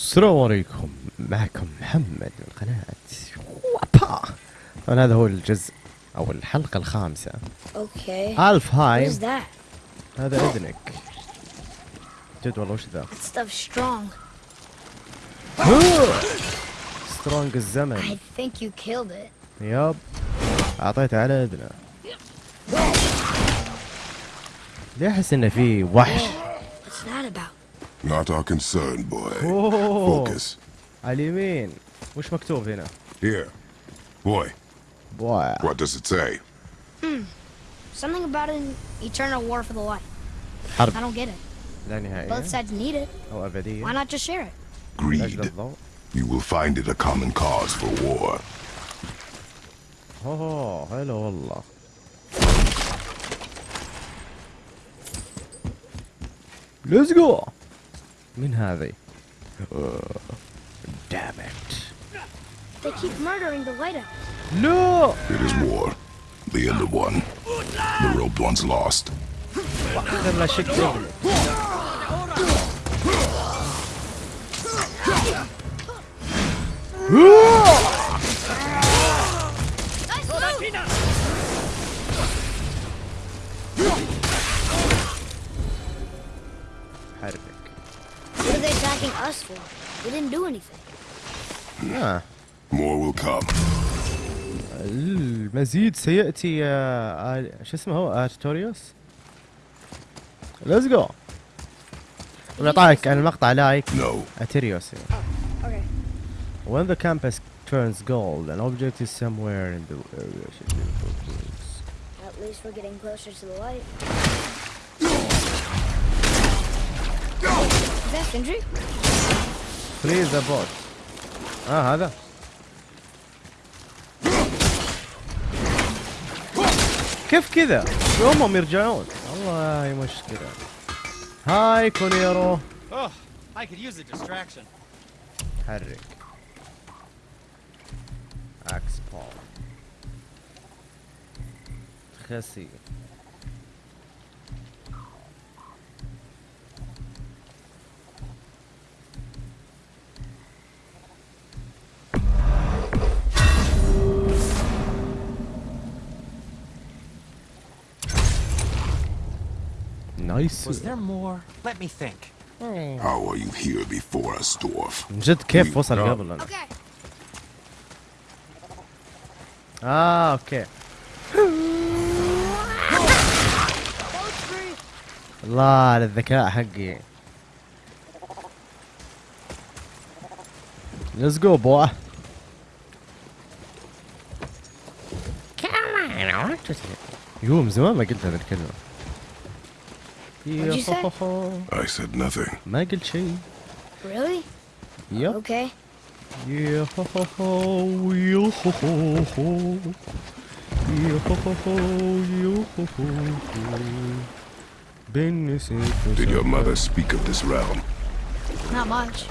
السلام عليكم معكم محمد من قناة وابا طبعا هذا هو الجزء أو الحلقة الخامسة Okay. الف هاي? هذا إذنك جد والله وش ذا strong. سترونج الزمن I think you killed it. ياب أعطيته على إذنه ليه أحس إنه في وحش? Not our concern, boy. اوه Focus. على اليمين وش مكتوب هنا Here. Boy, بوا what does it say? Something about an eternal war for the light. حرب I don't get it. لا Both نهائية sides need it. او ابدية Why not just share it? لاجل Greed. الضوء You will find it a common cause for war. اوه هلا والله ليتس جو من هذه دام ات They keep murdering the lighthouse. لا It is war. The end of one. The robed one's lost. اخر لا شك رجلي attacking us for? We didn't do anything. آه. More will come. المزيد سيأتي يا آل... شو اسمه هو ارتوريوس ليتس جو ونعطاك عن المقطع لايك No. اتيريوس Okay. When the campus turns gold, an object is somewhere in the area should be focused. At least we're getting closer to the light. فريز ذا بوت آه هذا. كيف كذا؟ يومهم يرجعون. والله مشكلة. هاي كونيرو. حرك. إكس بول. خسي نايس Was there more? Let me think. How are you here before us, dwarf? من جد كيف وصل. قبل أنا. آه أوكي الله على الذكاء حقي ليتس جو بوا يو من زمان ما قلت هذه الكلمة What'd you say? I said nothing. Michael Che. Really? Yep. Okay. Yeah, ho, ho, ho, yeah, ho, ho, ho. Yeah, ho, ho, ho, yeah, ho, ho, ho. Did your mother speak of this realm? Not much.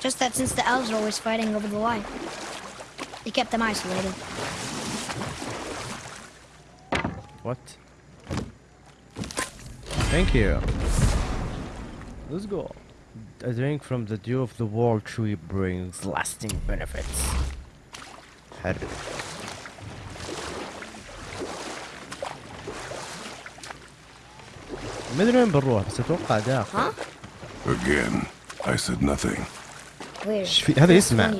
Just that since the elves are always fighting over the light, they kept them isolated. What? Thank you. Let's go. I drink from the dew of the World Tree brings lasting benefits. Had ما بنروح بس اتوقع داخل. Again, I said nothing. ايش في هذا يسمع. ها؟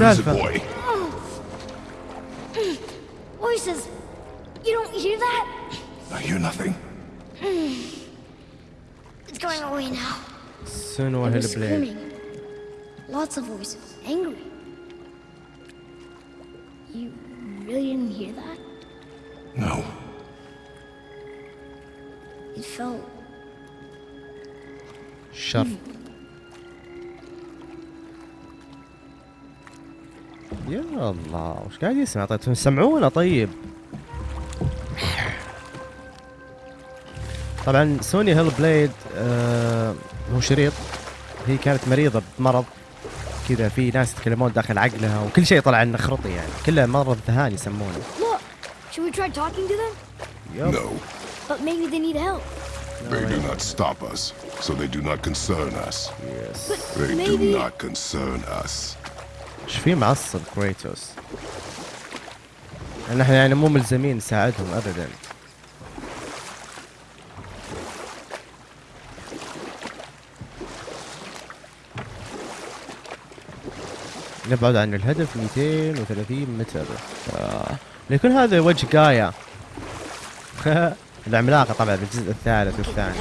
ايش boy. Oh. Voices. You don't hear that? I hear nothing. It's going away now. سنو They were هيل بليد. screaming. Lots of voices. Angry. You really didn't hear that? No. It felt شر. يا الله وش قاعد يسمع طيب سمعونا طيب طبعا سوني هيل بليد آه هو شريط هي كانت مريضة بمرض كذا في ناس يتكلمون داخل عقلها وكل شيء طلع إنه خرطي يعني كله مرض ذهان يسمونه Look! Should we try talking to them? يب No. But maybe they need help. They do not stop us, so they do not concern us. يس They Maybe- do not concern us. إيش في معصب كريتوس ان إحنا يعني مو ملزمين نساعدهم ابدا نبعد عن الهدف 230 متر آه. ليكون هذا وجه جايا العملاقة طبعا بالجزء الثالث والثاني.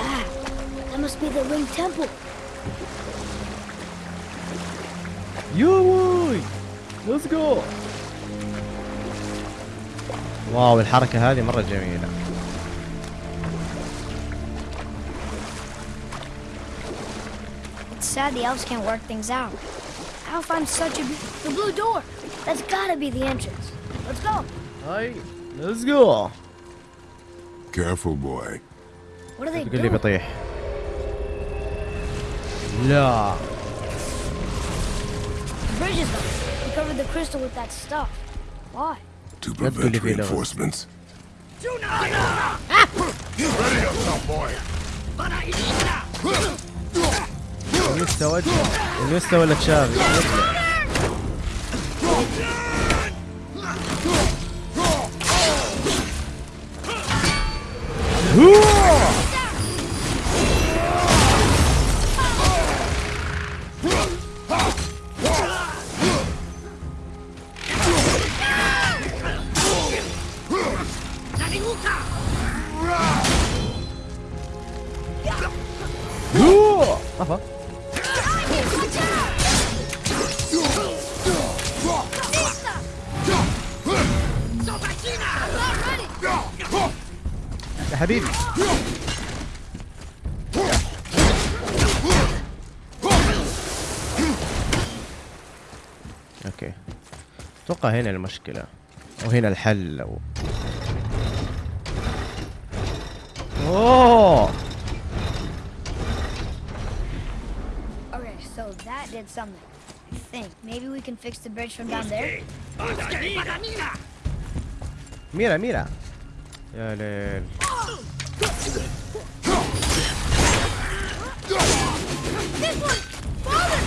يوي ليتس جو واو الحركة هذه مرة جميلة It's sad the elves can't work things out. How find such a... The blue door! That's gotta be the entrance. Let's go. Alright, let's go. Careful, boy. What are they doing? Yeah. The bridge is up. We covered the crystal with that stuff. Why? To prevent reinforcements. Ah! Ready yourself, boy. انيستا وجه انيستا ولا تشافي يطلع. هنا المشكلة. وهنا الحل. و... ميرا ميرا. يا ليل. This one! Father!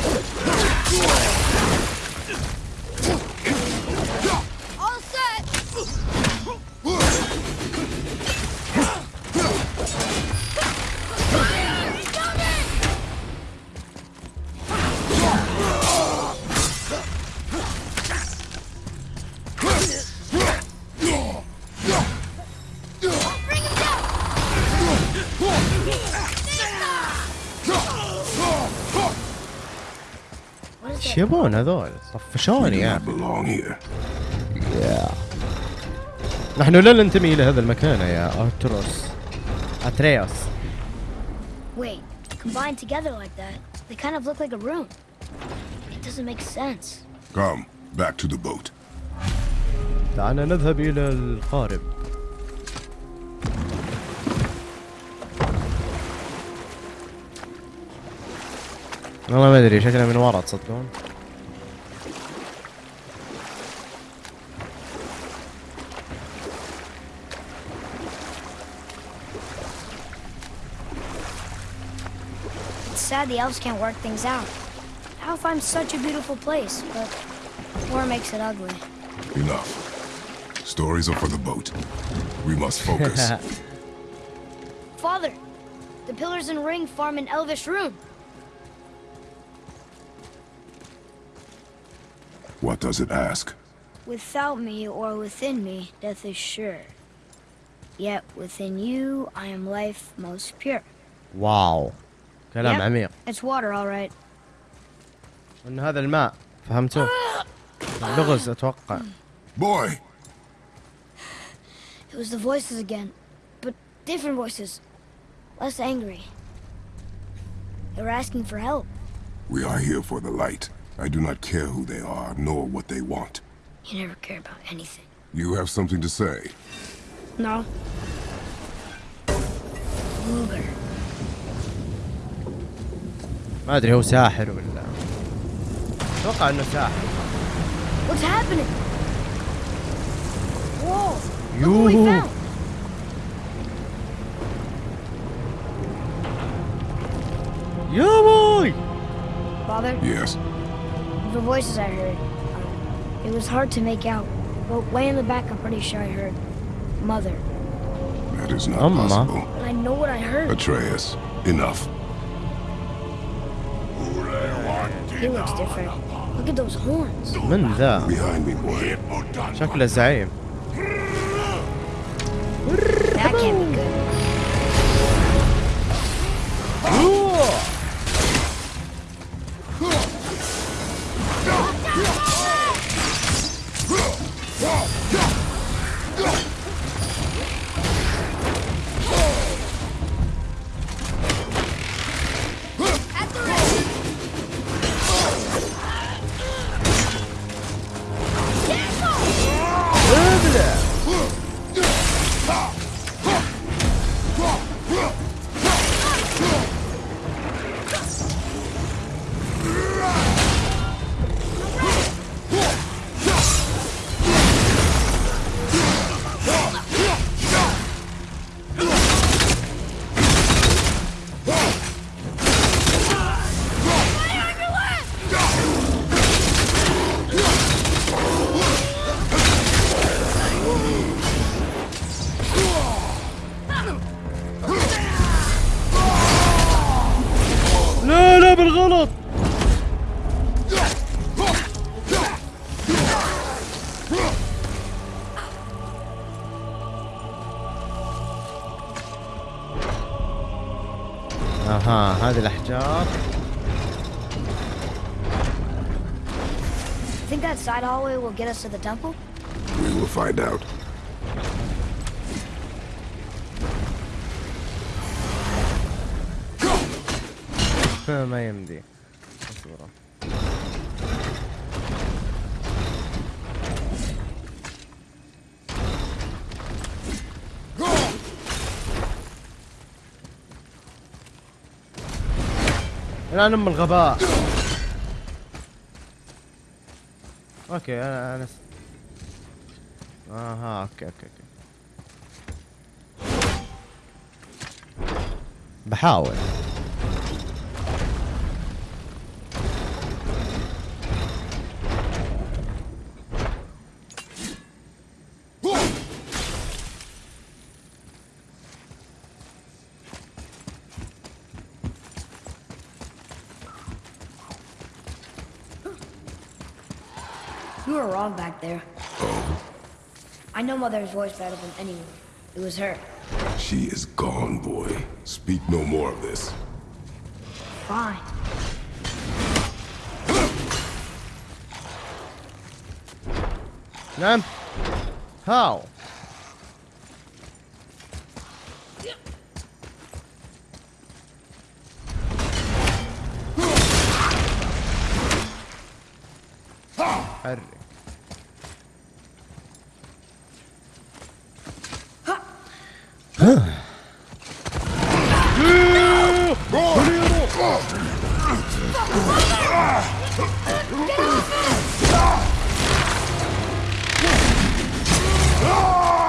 Shibon, I thought. For sure, yeah. belong here. Yeah. نحن لا ننتمي إلى هذا المكان يا اتروس اتريوس Wait, combined together like that, they kind of look like a room. It doesn't make sense. Come, back to the boat. دعنا نذهب إلى القارب والله ما ادري شكلها من ورا تصدقون the elves can't work things out. How such a beautiful place, but war makes it ugly? Enough. Stories are for the boat. We must focus. Father, the pillars and ring form an elvish rune. What does it ask? Without me or within me, death is sure. Yet within you, I am life most pure. Wow. كلام Yep. عميق It's water, all right. ان هذا الماء فهمتوا لغز اتوقع Boy! It was the voices again, but different voices. Less angry. They were asking for help. We are here for the light. I do not care who they are, nor what they want. You never care about anything. You have something to say. No. Luger. ما ادري هو ساحر ولا اتوقع انه ساحر What's happening? Whoa! Look what we يوهو found! يا بوي Father, Yes. the voices I heard, um, it was hard to make out. But way in the back, I'm pretty sure I heard Mother. That is not Amma. possible. But I know what I heard. Atreus, enough. He looks different. Look at those horns. من ذا. شكله زعيم That can't be good. اها هذه الاحجار Think that side hallway will get us to the temple? We will find out. ما يمدي اصبر الآن أم الغباء أوكي أنا أنا. أها أوكي أوكي أوكي بحاول You were wrong back there. Oh? I know Mother's voice better than anyone. It was her. She is gone, boy. Speak no more of this. Fine. None? How?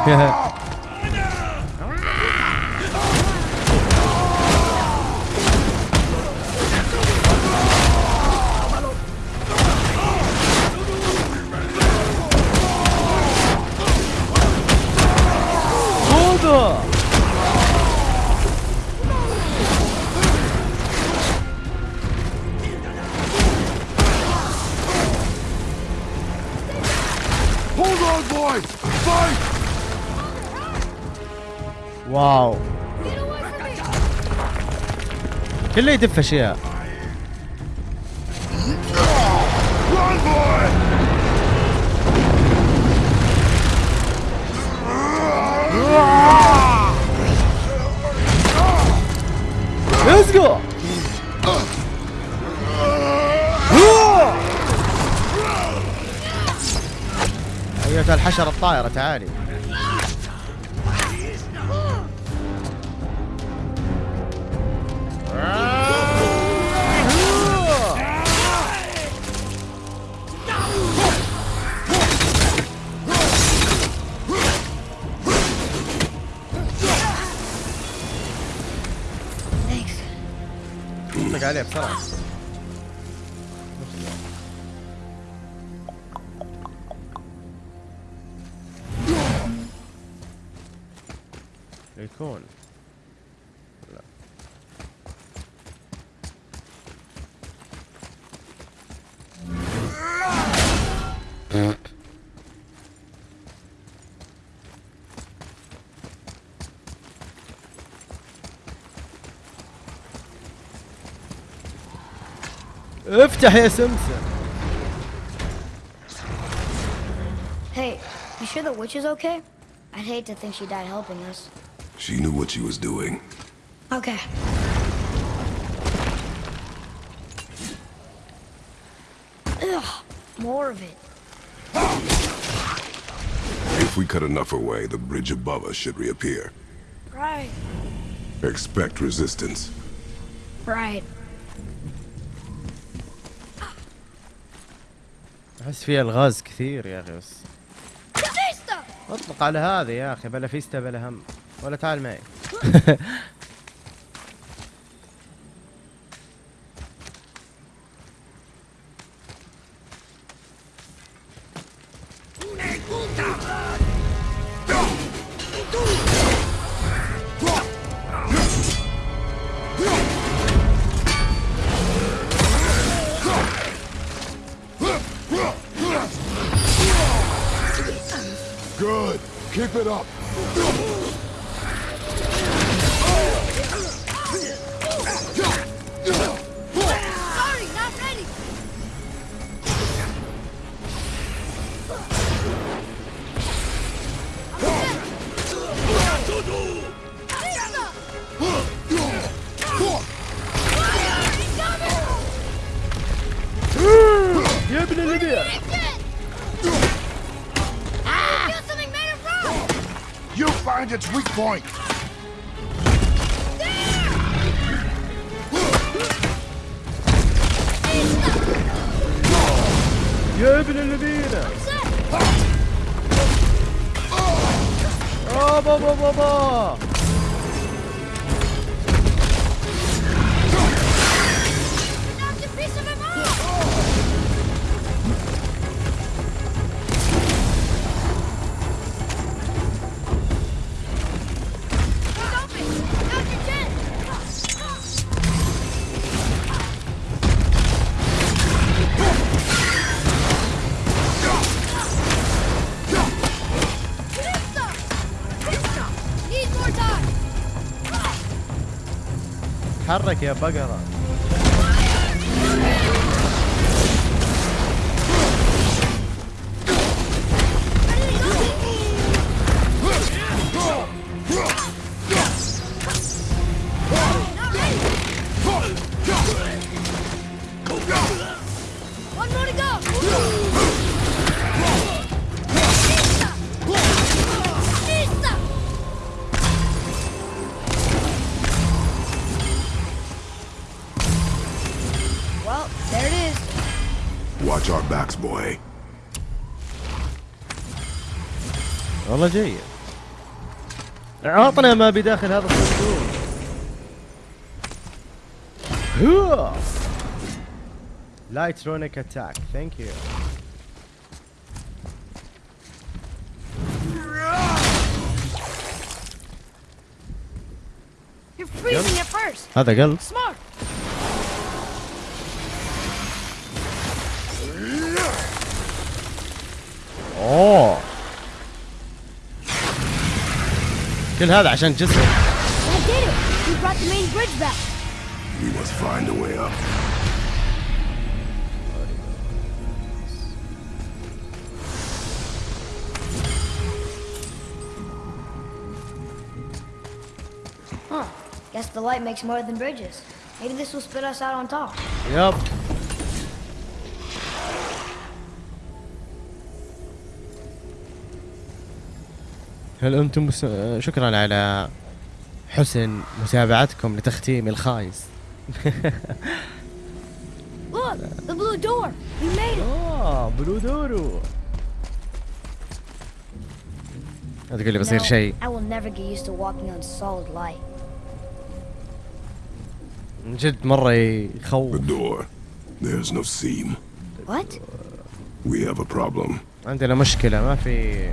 Yeah. واو. كله يدف أشياء! ليتس جو ايتها الحشرة الطائرة تعالي. Thanks. اطلق عليه افتح يا سمسم Hey, you sure the witch is okay? I'd hate to think she died helping us. She knew what she was doing. Okay. Ugh, more of it. If we cut enough away, the bridge above us should reappear. Right. Expect resistance. Right. أحس فيها الغاز كثير يا أخي بس! أطلق على هذه يا أخي بلا فيستا بلا هم. ولا تعال معي. point. تحرك يا بقرة. والله جيد. عطنا ما بداخل هذا الصندوق. لايترونيك اتاك ثانك يو You're freezing at first. هذا قلب. Smart. أوه! كل هذا عشان جسم That did it. We brought the main bridge back. We must find a way up. Huh. Guess the light makes more than bridges. Maybe this will spit us out on top. يب هل أنتم مس... شكرا على حسن متابعتكم لتختيمي الخايس Look, the blue door. We made it. آه بلو دورو لا تقول لي بصير شيء I will never get used to walking on solid light. من جد مرة The يخوف door. There's no seam. What? We have a problem. عندنا مشكلة ما في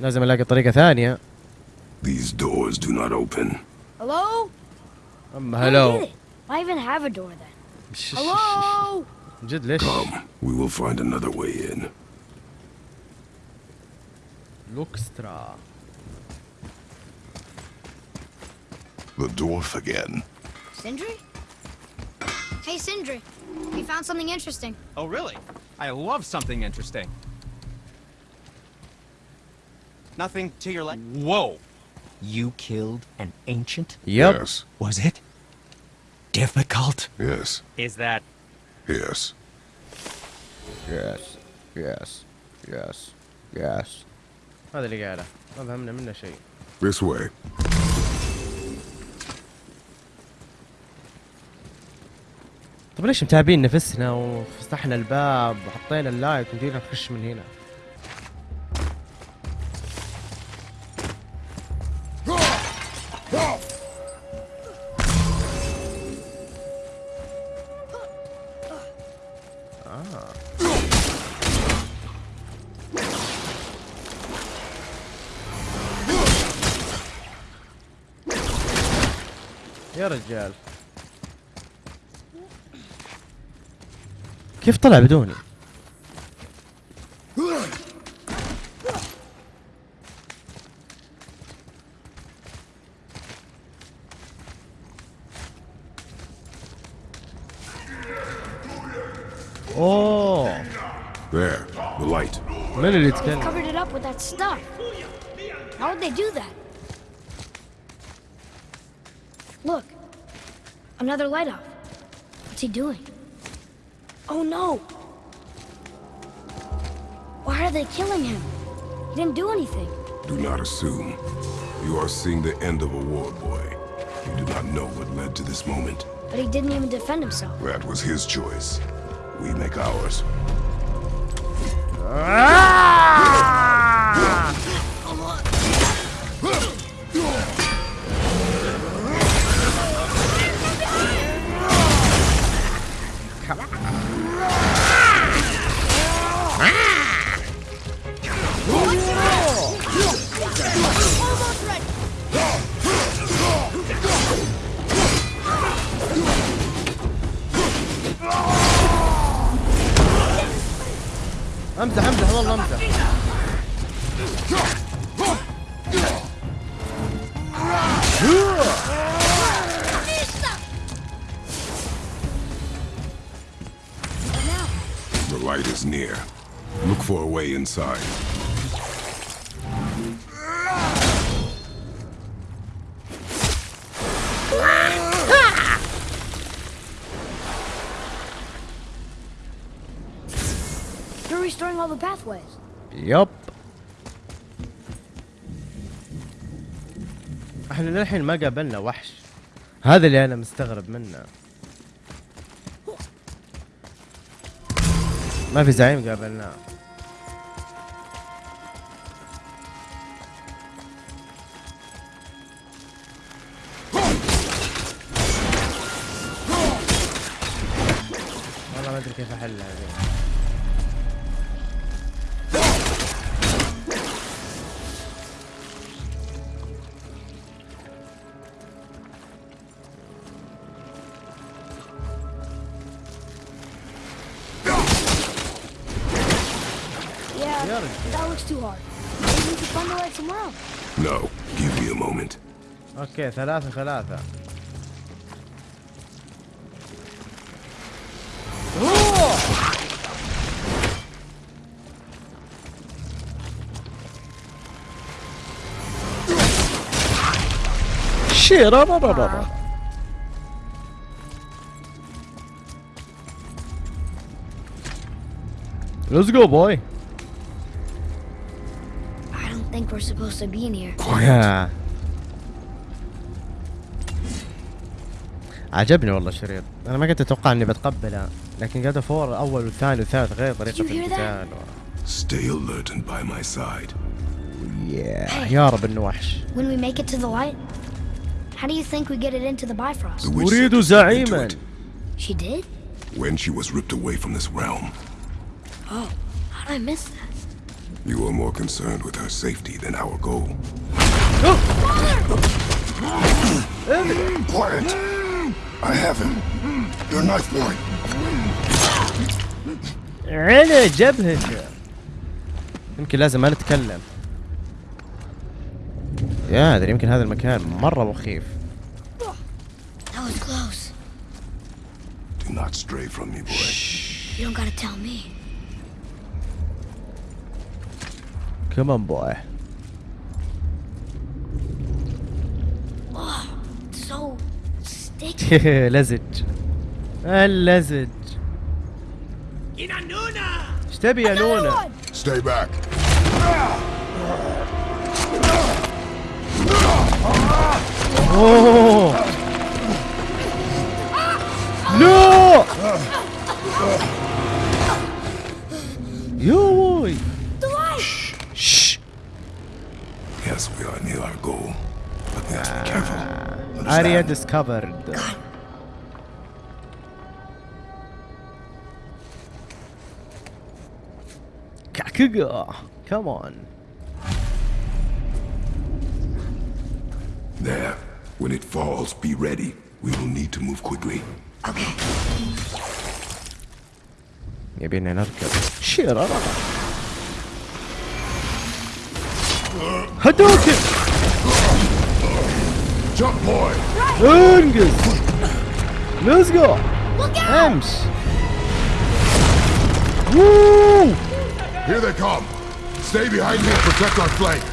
لازم الاقي طريقة ثانية These doors do not open. Hello? اما I don't هلو get it. Why even have a door then? Hello? من جد ليش Come, we will find another way in. لوكسترا The dwarf again. Sindri? Hey, Sindri. We found something interesting. Oh, really? I love something interesting. Nothing to your left. Whoa! You killed an ancient? يب Yes. Was it difficult? Yes. Is that Yes. يس يس يس يس هذا اللي قاله ما فهمنا منه شيء This way. طيب ليش متابعين نفسنا وفتحنا الباب وحطينا اللايت ومدينا نخش من هنا كيف طلع بدوني؟ اوه There. The light. من اللي يتكلم؟ Covered it up with that stuff. How would they do that? Look. Another light off. What's he doing? Oh no! Why are they killing him? He didn't do anything. Do not assume. You are seeing the end of a war, boy. You do not know what led to this moment. But he didn't even defend himself. That was his choice. We make ours. Ah! امزح امزح والله امزح The light is near. Look for a way inside. All the pathways. يب إحنا للحين ما قابلنا وحش. هذا اللي أنا مستغرب منه. ما في زعيم قابلناه والله ما أدري كيف أحلها. هذه too hard. Maybe we could find the light somewhere else. No. Give me a moment. اوكي ثلاثة ثلاثة شيرا Let's go boy We're supposed to be in here. يا. عجبني والله الشريط أنا ما كنت أتوقع اني بتقبله لكن جاد فور اول والثاني والثالث غير طريقه? القتال Stay alert and by my side. يا يا رب انه وحش When we make it to the light, How do you think we get it into the Bifrost? The into زعيما it She did? when she was ripped away from this realm. Oh, how did I miss that? You were more concerned with her safety than our goal. Quiet. I have him. Your knife boy. على جبهته يمكن لازم ما نتكلم يا ادري يمكن هذا المكان مرة مخيف That was close. Do not stray from me, boy. You don't gotta tell me. Come on, boy. Oh, so sticky. لزج. اللزج. ايش تبي Stay back. Oh. No! يووي Yes, we are near our goal. But we have to be ah, careful. Understand? Area discovered. God. Kakuga! Come on. There. When it falls, be ready. We will need to move quickly. Okay. Maybe another cup. Shit, I don't know. Hadouken! Jump boy! Ungus! Luzgo! Hams! Woo! Here they come! Stay behind me and protect our flank!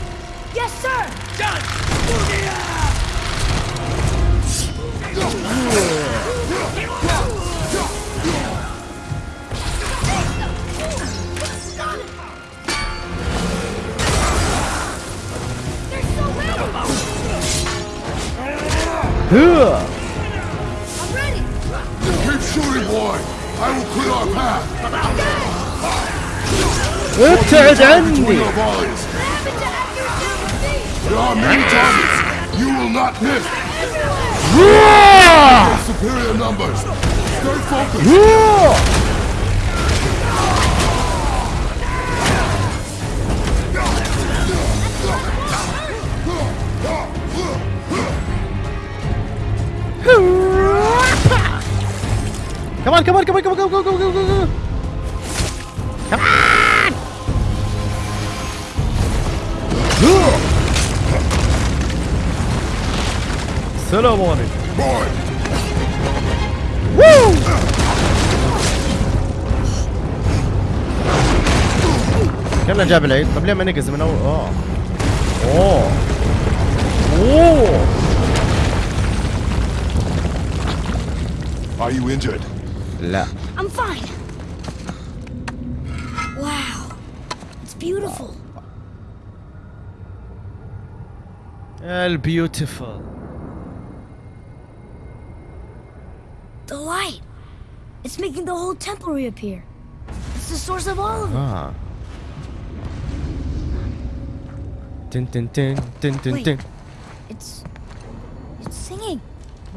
Yes, sir! Done! I'm ready. Keep shooting, boy. I will clear our path. Utter We There are many targets. You will not miss. Roar! Superior numbers. Stay focused. Roar! كمان كمان كمان كمان كمان كمان كمان كمان كمان السلام عليكم. وو كنا جاب العيد. طب ليه ما نقز من أول؟ اوه أوه. أوه. Are you injured? La. I'm fine. Wow. It's beautiful. El beautiful. The light. It's making the whole temple reappear. It's the source of all of it. Ah. Dun, Wait. It's... It's singing.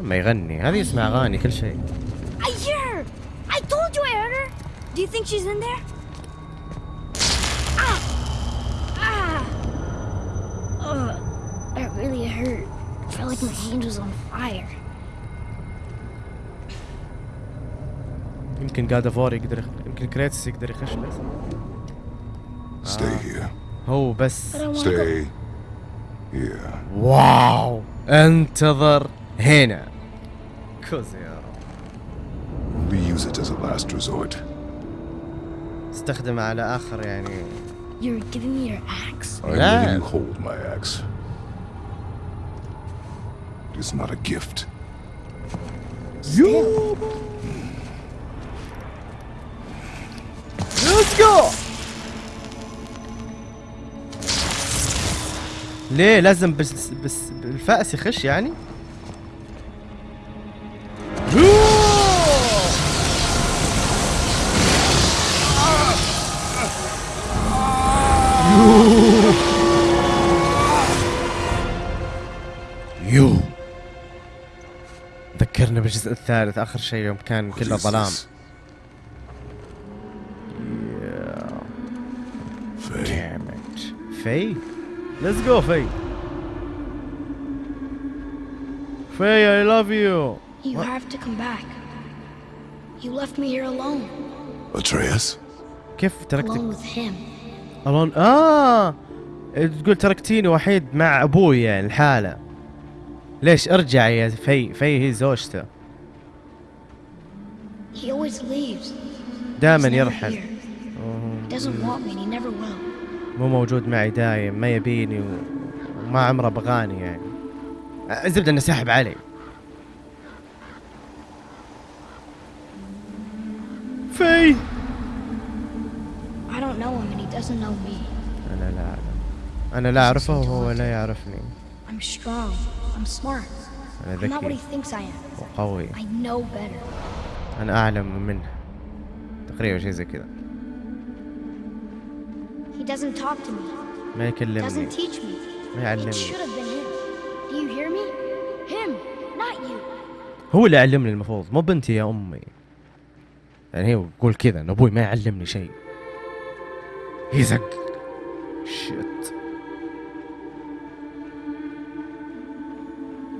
ما يغني هذه يسمع اغاني كل شيء I hear her. I told you I heard her. Do you think she's in there? Ah! Ah! Ugh, that really hurt. I felt like my hand was on fire. يمكن جاد فور يقدر. يمكن كريتس يقدر يخش بس Stay here. هو بس. Stay here. واو انتظر هنا كوزي يا رب We use it as a last resort. استخدم على اخر يعني You're giving me your axe? I'm Yeah. letting you hold my axe. It is not a gift. يو ليتس جو ليه لازم بس بس بالفأس يخش يعني؟ يو ذكرنا بالجزء الثالث اخر شيء يوم كان What كله is ظلام this? Faye, Damn it. في Let's go في في I love you You What? have to come back. You left me here alone, Atreus? كيف alone تركتك with him. الون آه. تقول تركتيني وحيد مع أبوي يعني الحالة. ليش؟ ارجع يا في في هي زوجته. دائما يرحل. مو موجود معي دايم ما يبيني و... وما عمره بغاني يعني. الزبده إنه ساحب علي. في. I don't know him doesn't. أنا لا اعلم أنا لا أعرفه وهو لا يعرفني I'm strong. I'm smart. أنا I'm not what ذكي he thinks I am. وقوي I know better. أنا أعلم منه تقريبا شيء زي كذا He doesn't talk to me. ما Doesn't يكلمني teach me. ما It يعلمني should have been him. Do you hear me? Him, not you. هو اللي يعلمني المفروض مو بنتي يا أمي يعني هي تقول كذا إن أبوي ما يعلمني شيء He's a... Shit.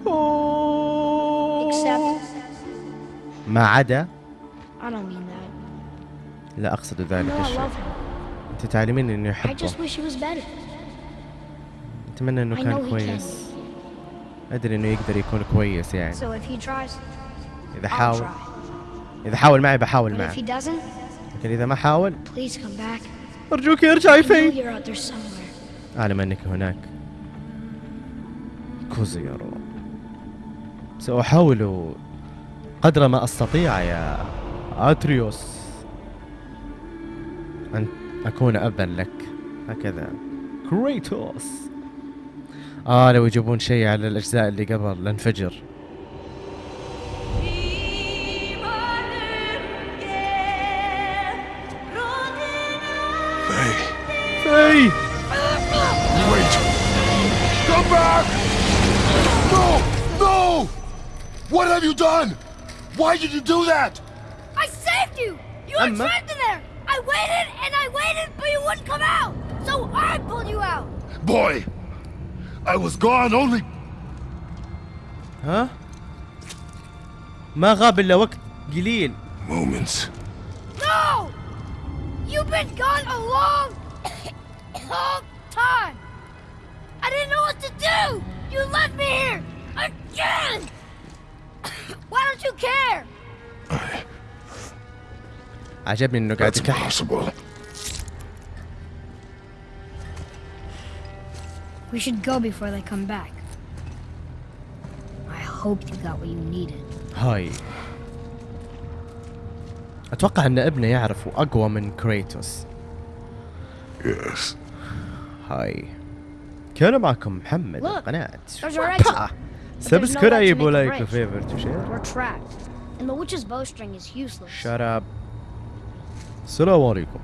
Oh. ما عدا لا أقصد ذلك الشيء. أنت تعلمين إنه يحبه أتمنى إنه كان كويس. أدري إنه يقدر يكون كويس يعني. إذا حاول. إذا حاول معي بحاول معه. لكن إذا ما حاول أرجوك ارجعي فين؟ أعلم أنك هناك. كوزيرو سأحاول قدر ما أستطيع يا أتريوس أن أكون أبا لك. هكذا. كريتوس. آه لو يجيبون شيء على الأجزاء اللي قبل لانفجر What have you done? Why did you do that? I saved you! You were Emma? trapped in there! I waited and I waited, but you wouldn't come out! So I pulled you out! Boy, I was gone only. ها ما غاب الا وقت قليل moments. No! You've been gone a long, long time! I didn't know what to do! You left me here! Again! Why don't you care? عجبني انه قاعد That's يكحش impossible. We should go before they come back. I hope you got what you needed. هاي اتوقع ان ابنه يعرف اقوى من كريتوس Yes. هاي كان معكم محمد Look, القناة Seb's Kara je favor to share? We're trapped, and the witch's bowstring is useless. Shut up. Assalamu alaikum.